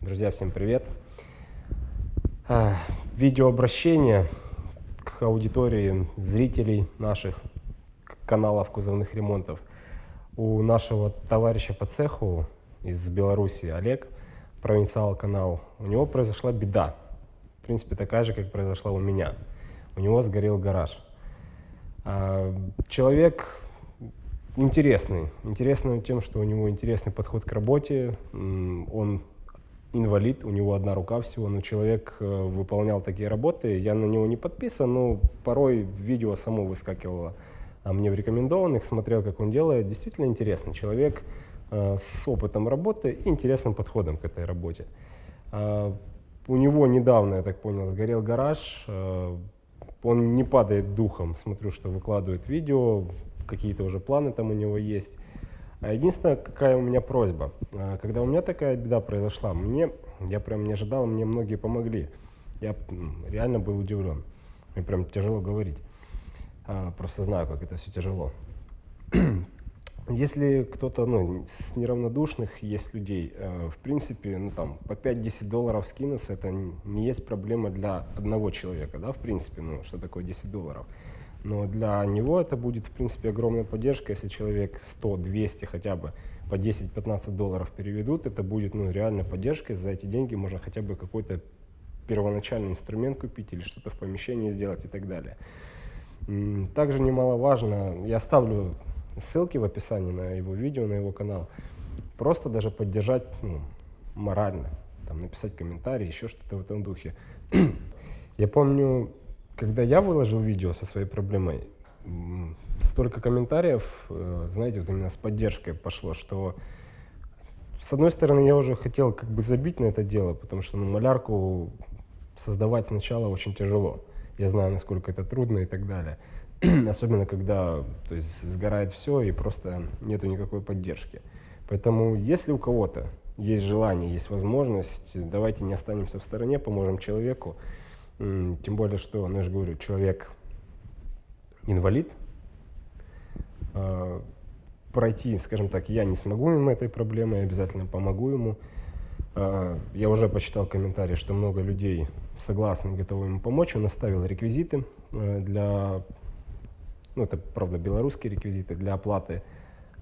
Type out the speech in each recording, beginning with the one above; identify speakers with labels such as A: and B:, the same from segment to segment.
A: Друзья, всем привет! А, Видеообращение к аудитории зрителей наших каналов кузовных ремонтов. У нашего товарища по цеху из Беларуси, Олег, провинциал канал, у него произошла беда. В принципе, такая же, как произошла у меня. У него сгорел гараж. А, Человек интересный. Интересный тем, что у него интересный подход к работе. Он инвалид, у него одна рука всего, но человек э, выполнял такие работы. Я на него не подписан, но порой видео само выскакивало а мне в рекомендованных, смотрел, как он делает. Действительно интересный человек э, с опытом работы и интересным подходом к этой работе. А, У него недавно, я так понял, сгорел гараж. э, Он не падает духом. Смотрю, что выкладывает видео, какие-то уже планы там у него есть. А Единственное, какая у меня просьба. А, Когда у меня такая беда произошла, мне, я прям не ожидал, мне многие помогли. Я реально был удивлен. Мне прям тяжело говорить. А, Просто знаю, как это все тяжело. Если кто-то ну, с неравнодушных есть людей, э, в принципе, ну, там, по 5-10 долларов скинуться, это не есть проблема для одного человека, да, в принципе, ну, что такое 10 долларов. Но для него это будет, в принципе, огромная поддержка, если человек 100-200 хотя бы по 10-15 долларов переведут, это будет, ну, реально поддержкой, за эти деньги можно хотя бы какой-то первоначальный инструмент купить или что-то в помещении сделать и так далее. Также немаловажно, я оставлю ссылки в описании на его видео, на его канал. Просто даже поддержать ну, морально, там, написать комментарий, еще что-то в этом духе. я помню, когда я выложил видео со своей проблемой, столько комментариев, э, знаете, вот именно с поддержкой пошло, что с одной стороны, я уже хотел как бы забить на это дело, потому что ну, малярку создавать сначала очень тяжело. Я знаю, насколько это трудно и так далее. Особенно, когда то есть, сгорает все и просто нету никакой поддержки. Поэтому, если у кого-то есть желание, есть возможность, давайте не останемся в стороне, поможем человеку. Тем более, что, ну я же говорю, человек инвалид, а, пройти, скажем так, я не смогу мимо этой проблемы, я обязательно помогу ему. А, Я уже почитал комментарии, что много людей согласны готовы ему помочь. Он оставил реквизиты э, для, ну это правда белорусские реквизиты, для оплаты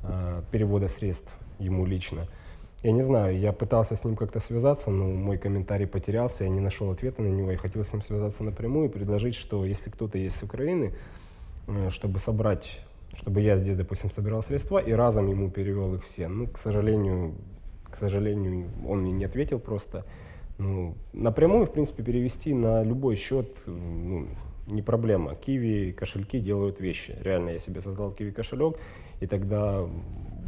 A: э, перевода средств ему лично. Я не знаю, я пытался с ним как-то связаться, но мой комментарий потерялся, я не нашел ответа на него. Я хотел с ним связаться напрямую и предложить, что если кто-то есть с Украины, э, чтобы собрать, чтобы я здесь, допустим, собирал средства и разом ему перевел их все. Ну, к сожалению, к сожалению, он мне не ответил просто. Ну, напрямую, в принципе, перевести на любой счет ну, не проблема. Киви кошельки делают вещи. Реально, я себе создал Киви кошелек, и тогда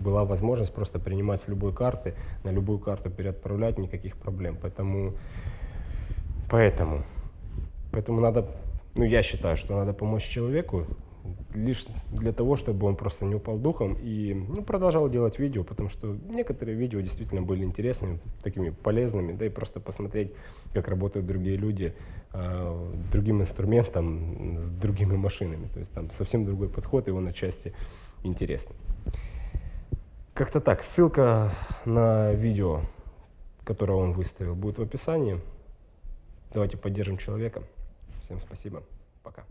A: была возможность просто принимать с любой карты, на любую карту переотправлять, никаких проблем. Поэтому, поэтому, поэтому надо, ну я считаю, что надо помочь человеку лишь для того, чтобы он просто не упал духом и ну, продолжал делать видео, потому что некоторые видео действительно были интересными, такими полезными, да и просто посмотреть, как работают другие люди э, другим инструментом, с другими машинами. То есть там совсем другой подход, его на части интересный. Как-то так. Ссылка на видео, которое он выставил, будет в описании. Давайте поддержим человека. Всем спасибо. Пока.